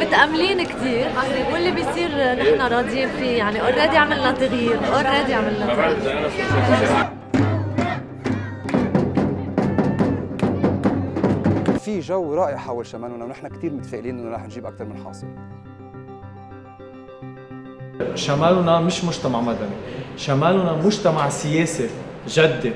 متأملين كثير واللي بيصير نحن راضيين فيه يعني already عملنا تغيير already عملنا تغيير. في جو رائع حول شمالنا ونحن كثير متفائلين إنه رح نجيب أكثر من حاصل. شمالنا مش مجتمع مدني. شمالنا مجتمع سياسي جدي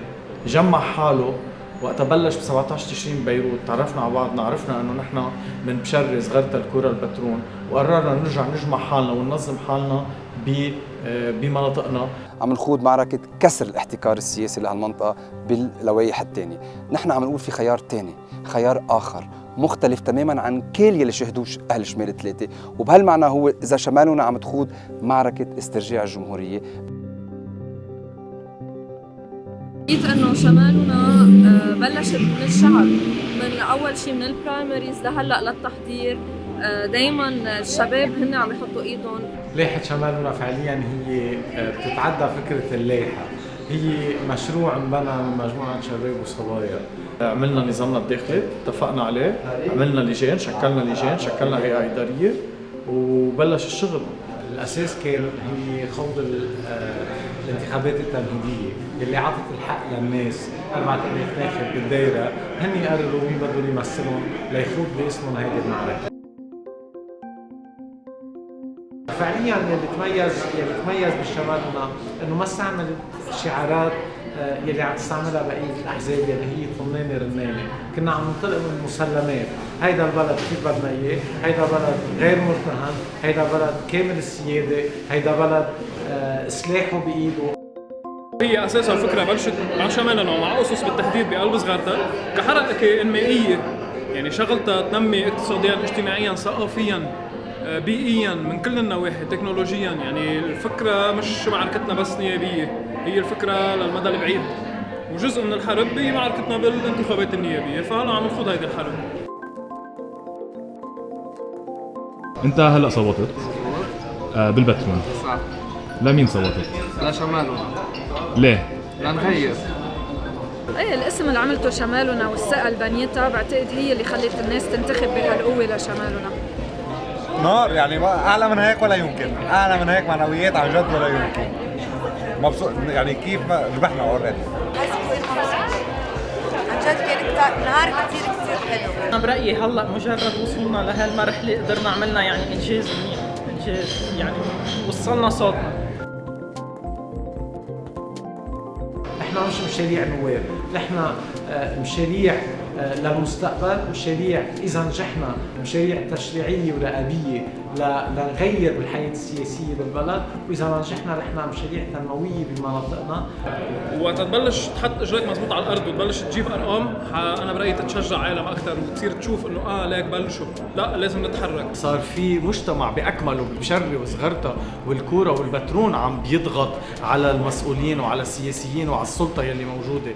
جمع حاله وقت بلش ب 17 تشرين بيروت تعرفنا على بعضنا عرفنا إنه نحن من بشري صغرت الكره البترون وقررنا نرجع نجمع حالنا وننظم حالنا ب بمناطقنا. عم نخوض معركة كسر الاحتكار السياسي لهالمنطقة باللوائح الثانية نحن عم نقول في خيار ثاني خيار آخر مختلف تماما عن كل يلي شهدوه أهل شمال الثلاثة وبهالمعنى هو إذا شمالنا عم تخوض معركة استرجاع الجمهورية. لقيت إنه شمالنا آه، بلشت من الشعب من أول شيء من البرايمريز لهلأ للتحضير. آه، دائما الشباب هن عم يحطوا إيدهم. لائحة شمالنا فعليا هي آه، بتتعدى فكرة اللائحة هي مشروع انبنى من مجموعة شباب وصبايا عملنا نظامنا الداخلي اتفقنا عليه. عملنا لجان شكلنا لجان شكلنا هيئة إدارية وبلش الشغل. الأساس كان هي خوض الانتخابات التمهيدية اللي عطت الحق للناس 4000 ناخب بالدايرة هن يقرروا مين بدهم يمثلهم ليخوض باسمهم هيدي المعركة. فعليا اللي تميز اللي تميز بشمالنا انه ما استعمل شعارات آه، يلي عم تستعملها بقيه الاحزاب يلي هي طنانه رنانه، كنا عم ننطلق من المسلمات، هيدا البلد كيف بدنا إياه، هيدا بلد غير مرتهن، هيدا بلد كامل السيادة، هيدا بلد آه، سلاحه بإيده. هي أساسا الفكرة بلشت مع شمالنا ومع اسس بالتحديد بقلب صغارتها كحركة إنمائية يعني شغلتها تنمي اقتصاديا اجتماعيا ثقافيا. بيئيا من كل النواحي تكنولوجيا. يعني الفكرة مش معركتنا بس نيابية هي الفكرة للمدى البعيد. وجزء من الحرب هي معركتنا بالانتخابات النيابية فهلا عم نخوض هيدي الحرب. أنت هلأ صوتت؟ آه بالبترون صح لمين صوتت؟ لشمالنا ليه؟ لنغير. إيه الاسم اللي عملته شمالنا والثقه اللي بنيتها بعتقد هي اللي خلت الناس تنتخب بهالقوة لشمالنا. نار يعني ما أعلى من هيك ولا يمكن. أعلى من هيك معنويات عن جد ولا يمكن. مبسوط يعني كيف ما ربحنا اوريدي عن جد كان نهار كثير كثير حلو. أنا برأيي هلأ مجرد وصولنا لهالمرحلة قدرنا عملنا يعني إنجاز منيح. إنجاز يعني وصلنا صوتنا. نحن مش مشاريع نواب، نحن آه، مشاريع للمستقبل، مشاريع إذا نجحنا مشاريع تشريعية ورقابية لنغير بالحياة السياسية بالبلد، وإذا ما نجحنا نحن مشاريع تنموية بمناطقنا. وقت تبلش تحط اجريك مزبوط على الأرض وتبلش تجيب أرقام أنا برأيي تتشجع عالم أكثر وتصير تشوف إنه آه ليك بلشوا، لا لازم نتحرك. صار في مجتمع باكمله بشري وصغرتها والكورة والبترون عم بيضغط على المسؤولين وعلى السياسيين وعلى السلطة يلي موجودة